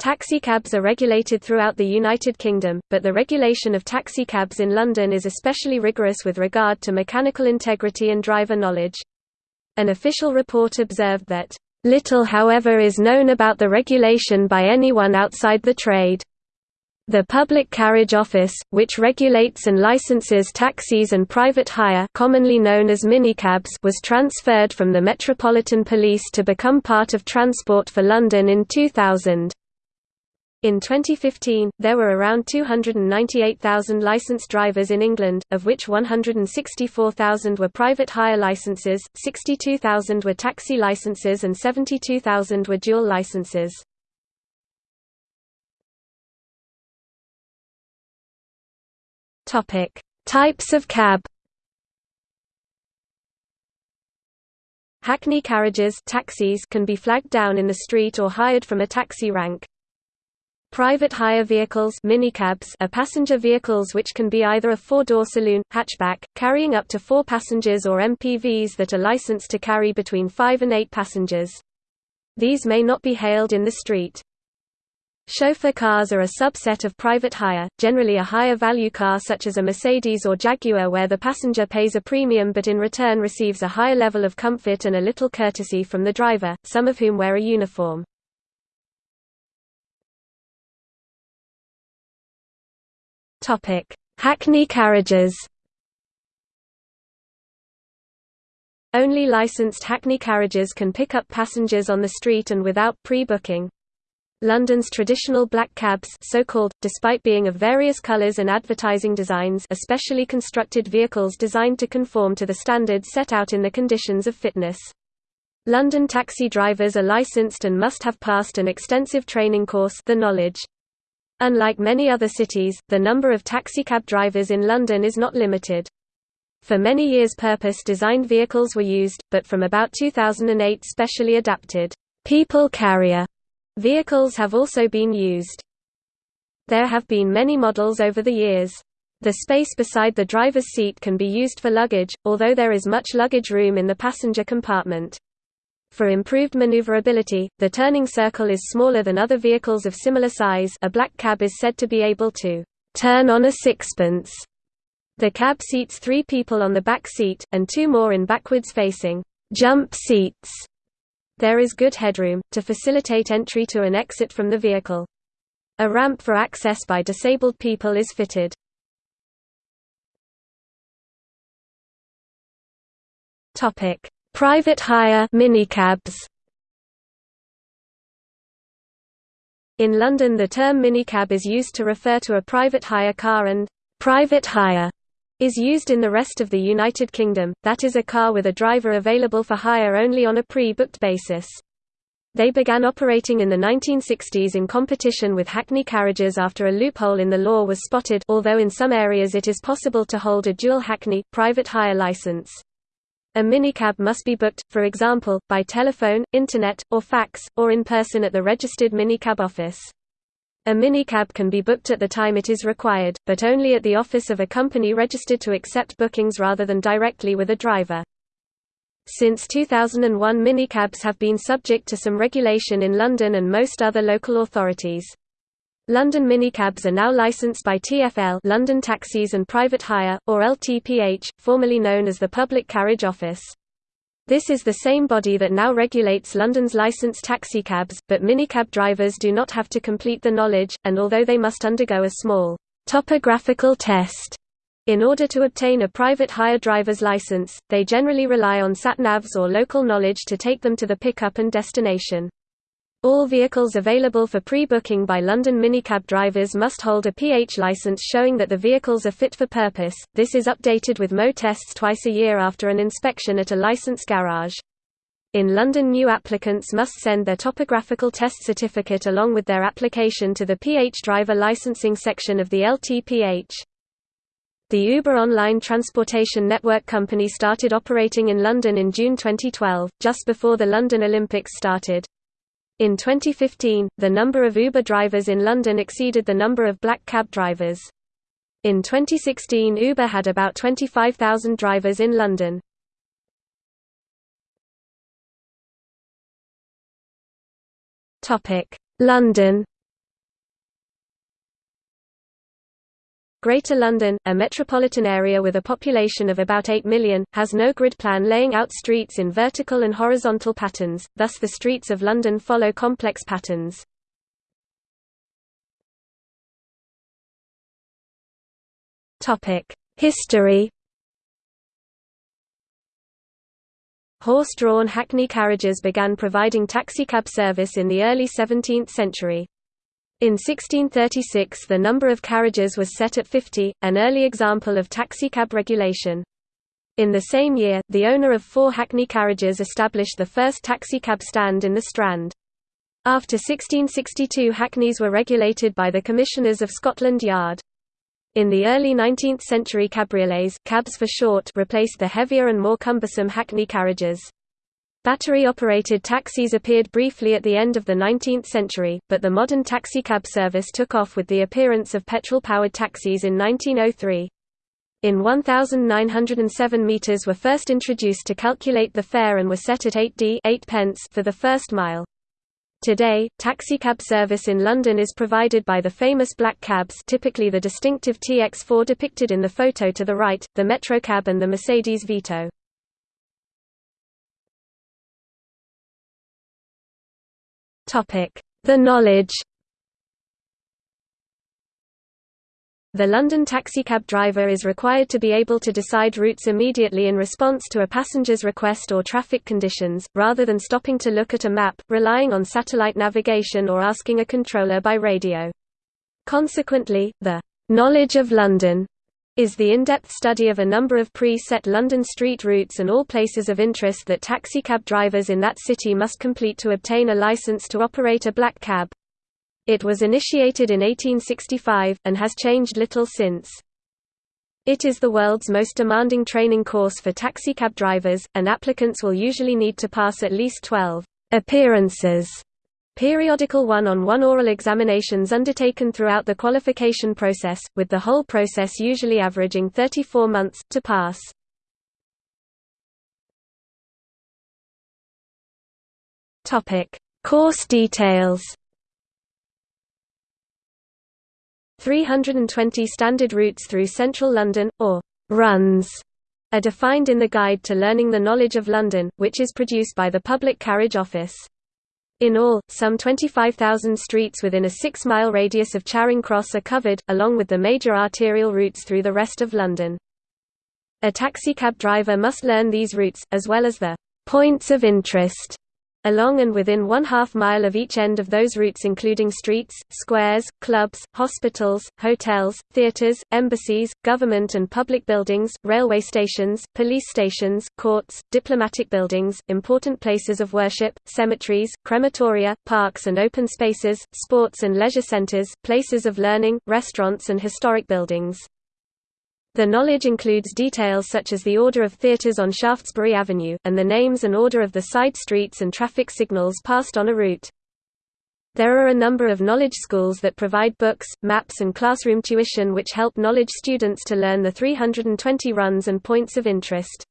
Taxicabs are regulated throughout the United Kingdom, but the regulation of taxicabs in London is especially rigorous with regard to mechanical integrity and driver knowledge. An official report observed that, "...little however is known about the regulation by anyone outside the trade." The Public Carriage Office, which regulates and licenses taxis and private hire commonly known as minicabs was transferred from the Metropolitan Police to become part of Transport for London in 2000. In 2015, there were around 298,000 licensed drivers in England, of which 164,000 were private hire licenses, 62,000 were taxi licenses and 72,000 were dual licenses. Types of cab Hackney carriages taxis can be flagged down in the street or hired from a taxi rank. Private hire vehicles minicabs are passenger vehicles which can be either a four-door saloon, hatchback, carrying up to four passengers or MPVs that are licensed to carry between five and eight passengers. These may not be hailed in the street. Chauffeur cars are a subset of private hire, generally a higher value car such as a Mercedes or Jaguar where the passenger pays a premium but in return receives a higher level of comfort and a little courtesy from the driver, some of whom wear a uniform. Topic: Hackney carriages. Only licensed Hackney carriages can pick up passengers on the street and without pre-booking. London's traditional black cabs so-called, despite being of various colours and advertising designs especially constructed vehicles designed to conform to the standards set out in the conditions of fitness. London taxi drivers are licensed and must have passed an extensive training course the knowledge. Unlike many other cities, the number of taxicab drivers in London is not limited. For many years purpose-designed vehicles were used, but from about 2008 specially adapted people carrier vehicles have also been used. There have been many models over the years. The space beside the driver's seat can be used for luggage, although there is much luggage room in the passenger compartment. For improved maneuverability, the turning circle is smaller than other vehicles of similar size a black cab is said to be able to «turn on a sixpence». The cab seats three people on the back seat, and two more in backwards-facing «jump seats». There is good headroom, to facilitate entry to and exit from the vehicle. A ramp for access by disabled people is fitted. Topic Private hire minicabs In London the term minicab is used to refer to a private hire car and private hire is used in the rest of the United Kingdom, that is a car with a driver available for hire only on a pre-booked basis. They began operating in the 1960s in competition with Hackney carriages after a loophole in the law was spotted although in some areas it is possible to hold a dual Hackney, private hire license. A minicab must be booked, for example, by telephone, internet, or fax, or in person at the registered minicab office. A minicab can be booked at the time it is required, but only at the office of a company registered to accept bookings rather than directly with a driver. Since 2001 minicabs have been subject to some regulation in London and most other local authorities. London minicabs are now licensed by TfL London Taxis and Private Hire, or LTPH, formerly known as the Public Carriage Office. This is the same body that now regulates London's licensed taxicabs, but minicab drivers do not have to complete the knowledge, and although they must undergo a small topographical test in order to obtain a private hire driver's license, they generally rely on sat-navs or local knowledge to take them to the pickup and destination. All vehicles available for pre-booking by London minicab drivers must hold a PH license showing that the vehicles are fit for purpose. This is updated with MOT tests twice a year after an inspection at a licensed garage. In London new applicants must send their topographical test certificate along with their application to the PH driver licensing section of the LTPH. The Uber online transportation network company started operating in London in June 2012, just before the London Olympics started. In 2015, the number of Uber drivers in London exceeded the number of black cab drivers. In 2016 Uber had about 25,000 drivers in London. London Greater London, a metropolitan area with a population of about 8 million, has no grid plan laying out streets in vertical and horizontal patterns, thus the streets of London follow complex patterns. History Horse-drawn hackney carriages began providing taxicab service in the early 17th century. In 1636 the number of carriages was set at 50, an early example of taxicab regulation. In the same year, the owner of four hackney carriages established the first taxicab stand in the Strand. After 1662 hackneys were regulated by the Commissioners of Scotland Yard. In the early 19th century cabriolets cabs for short replaced the heavier and more cumbersome hackney carriages. Battery-operated taxis appeared briefly at the end of the 19th century, but the modern taxicab service took off with the appearance of petrol-powered taxis in 1903. In 1907 meters were first introduced to calculate the fare and were set at 8d 8 pence for the first mile. Today, taxicab service in London is provided by the famous black cabs typically the distinctive TX4 depicted in the photo to the right, the Metrocab and the Mercedes Vito. The knowledge The London taxicab driver is required to be able to decide routes immediately in response to a passenger's request or traffic conditions, rather than stopping to look at a map, relying on satellite navigation or asking a controller by radio. Consequently, the knowledge of London is the in-depth study of a number of pre-set London street routes and all places of interest that taxicab drivers in that city must complete to obtain a license to operate a black cab. It was initiated in 1865, and has changed little since. It is the world's most demanding training course for taxicab drivers, and applicants will usually need to pass at least 12 appearances Periodical one-on-one oral examinations undertaken throughout the qualification process, with the whole process usually averaging 34 months, to pass. Course details 320 standard routes through central London, or runs, are defined in the Guide to Learning the Knowledge of London, which is produced by the Public Carriage Office. In all, some 25,000 streets within a six-mile radius of Charing Cross are covered, along with the major arterial routes through the rest of London. A taxicab driver must learn these routes, as well as the «points of interest» along and within one half mile of each end of those routes including streets, squares, clubs, hospitals, hotels, theatres, embassies, government and public buildings, railway stations, police stations, courts, diplomatic buildings, important places of worship, cemeteries, crematoria, parks and open spaces, sports and leisure centres, places of learning, restaurants and historic buildings. The knowledge includes details such as the order of theatres on Shaftesbury Avenue, and the names and order of the side streets and traffic signals passed on a route. There are a number of knowledge schools that provide books, maps and classroom tuition which help knowledge students to learn the 320 runs and points of interest.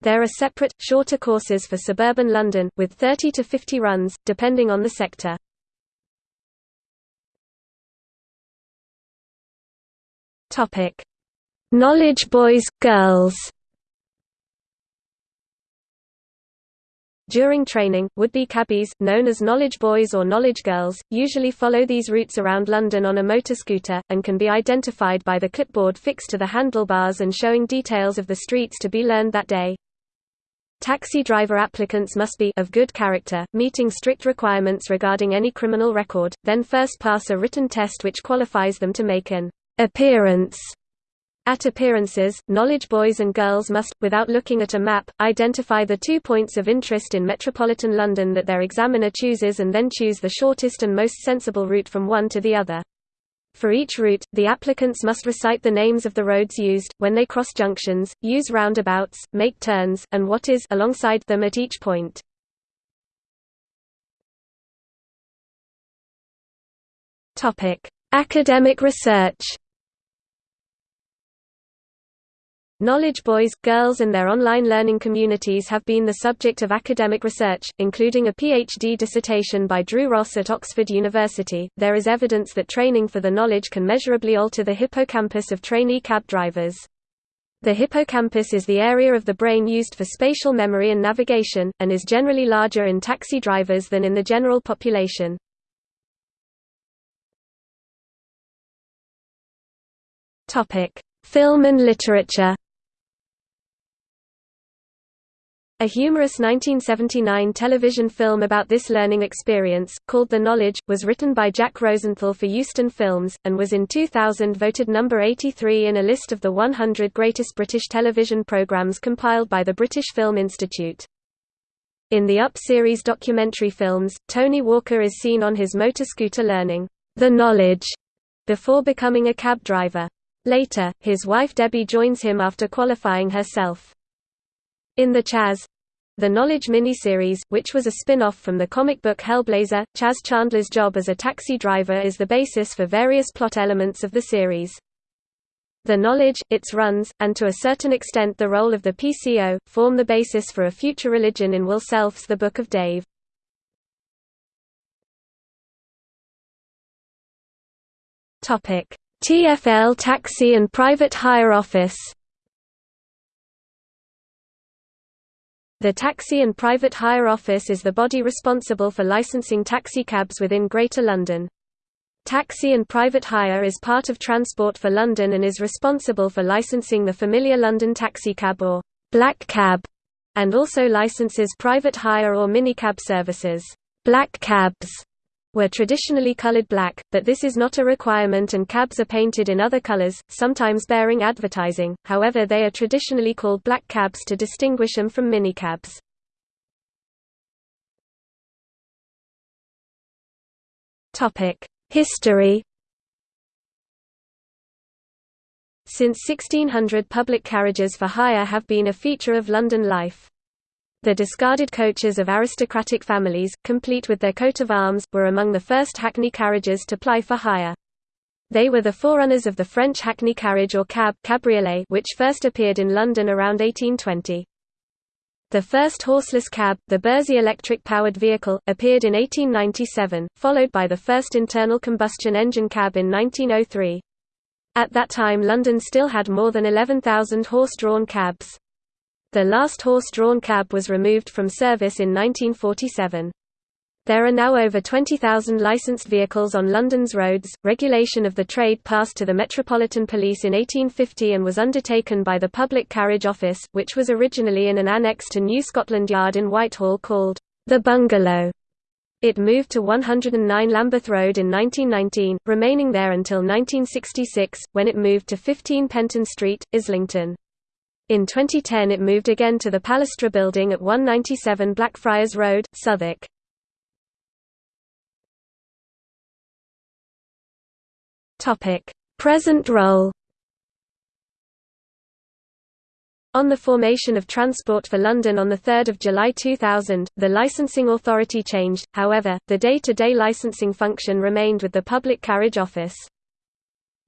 There are separate, shorter courses for suburban London, with 30 to 50 runs, depending on the sector. Knowledge boys, girls During training, would-be cabbies, known as knowledge boys or knowledge girls, usually follow these routes around London on a motor scooter, and can be identified by the clipboard fixed to the handlebars and showing details of the streets to be learned that day. Taxi driver applicants must be of good character, meeting strict requirements regarding any criminal record, then first pass a written test which qualifies them to make an appearance at appearances, knowledge boys and girls must, without looking at a map, identify the two points of interest in metropolitan London that their examiner chooses and then choose the shortest and most sensible route from one to the other. For each route, the applicants must recite the names of the roads used, when they cross junctions, use roundabouts, make turns, and what is alongside them at each point. Academic research Knowledge boys, girls and their online learning communities have been the subject of academic research, including a PhD dissertation by Drew Ross at Oxford University. There is evidence that training for the knowledge can measurably alter the hippocampus of trainee cab drivers. The hippocampus is the area of the brain used for spatial memory and navigation, and is generally larger in taxi drivers than in the general population. Film and literature A humorous 1979 television film about this learning experience, called The Knowledge, was written by Jack Rosenthal for Euston Films, and was in 2000 voted number 83 in a list of the 100 greatest British television programmes compiled by the British Film Institute. In the Up series documentary films, Tony Walker is seen on his motor scooter learning, The Knowledge, before becoming a cab driver. Later, his wife Debbie joins him after qualifying herself. In the Chas the Knowledge miniseries, which was a spin-off from the comic book Hellblazer, Chas Chandler's job as a taxi driver is the basis for various plot elements of the series. The knowledge, its runs, and to a certain extent the role of the PCO, form the basis for a future religion in Will Self's The Book of Dave. TfL Taxi and Private Hire Office The Taxi and Private Hire Office is the body responsible for licensing taxi cabs within Greater London. Taxi and Private Hire is part of Transport for London and is responsible for licensing the familiar London taxicab or black cab, and also licenses private hire or minicab services. Black cabs were traditionally colored black, but this is not a requirement and cabs are painted in other colors, sometimes bearing advertising, however they are traditionally called black cabs to distinguish them from minicabs. History Since 1600 public carriages for hire have been a feature of London life. The discarded coaches of aristocratic families, complete with their coat of arms, were among the first hackney carriages to ply for hire. They were the forerunners of the French hackney carriage or cab cabriolet which first appeared in London around 1820. The first horseless cab, the Bersey electric-powered vehicle, appeared in 1897, followed by the first internal combustion engine cab in 1903. At that time London still had more than 11,000 horse-drawn cabs. The last horse-drawn cab was removed from service in 1947. There are now over 20,000 licensed vehicles on London's roads. Regulation of the trade passed to the Metropolitan Police in 1850 and was undertaken by the Public Carriage Office, which was originally in an annex to New Scotland Yard in Whitehall called the Bungalow. It moved to 109 Lambeth Road in 1919, remaining there until 1966, when it moved to 15 Penton Street, Islington. In 2010 it moved again to the Palestra building at 197 Blackfriars Road, Southwark. Present role On the formation of Transport for London on 3 July 2000, the licensing authority changed, however, the day-to-day -day licensing function remained with the Public Carriage Office.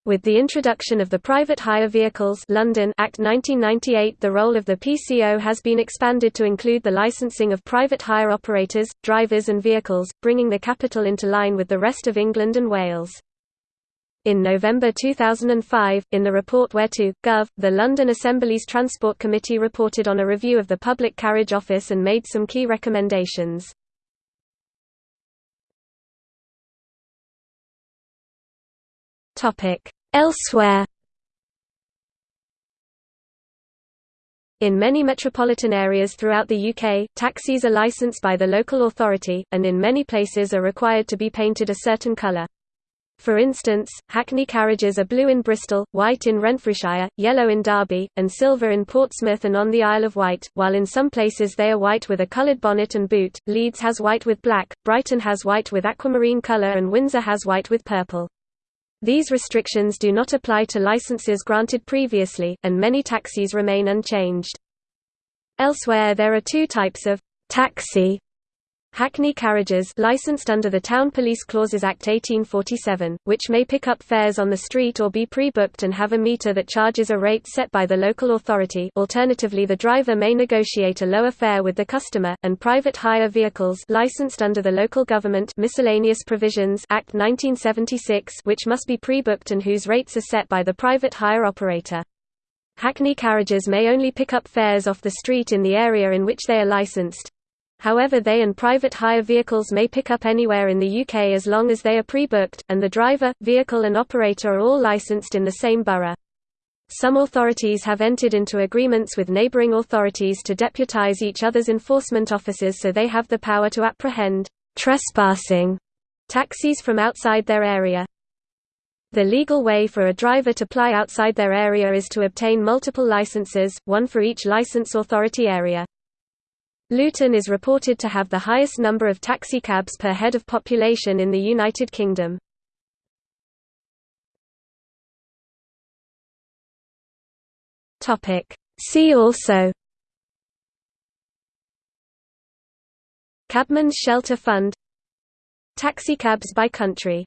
With the introduction of the Private Hire Vehicles London Act 1998 the role of the PCO has been expanded to include the licensing of private hire operators, drivers and vehicles, bringing the capital into line with the rest of England and Wales. In November 2005, in the report Where2, Gov., the London Assembly's Transport Committee reported on a review of the Public Carriage Office and made some key recommendations. Topic: Elsewhere In many metropolitan areas throughout the UK, taxis are licensed by the local authority, and in many places are required to be painted a certain colour. For instance, Hackney carriages are blue in Bristol, white in Renfrewshire, yellow in Derby, and silver in Portsmouth and on the Isle of Wight, while in some places they are white with a coloured bonnet and boot, Leeds has white with black, Brighton has white with aquamarine colour and Windsor has white with purple. These restrictions do not apply to licenses granted previously, and many taxis remain unchanged. Elsewhere there are two types of «taxi» Hackney carriages licensed under the Town Police Clauses Act 1847, which may pick up fares on the street or be pre-booked and have a meter that charges a rate set by the local authority alternatively the driver may negotiate a lower fare with the customer, and private hire vehicles licensed under the Local Government Miscellaneous Provisions Act 1976 which must be pre-booked and whose rates are set by the private hire operator. Hackney carriages may only pick up fares off the street in the area in which they are licensed, However they and private hire vehicles may pick up anywhere in the UK as long as they are pre-booked, and the driver, vehicle and operator are all licensed in the same borough. Some authorities have entered into agreements with neighbouring authorities to deputise each other's enforcement officers so they have the power to apprehend trespassing taxis from outside their area. The legal way for a driver to ply outside their area is to obtain multiple licenses, one for each licence authority area. Luton is reported to have the highest number of taxicabs per head of population in the United Kingdom. See also Cabman's Shelter Fund Taxicabs by country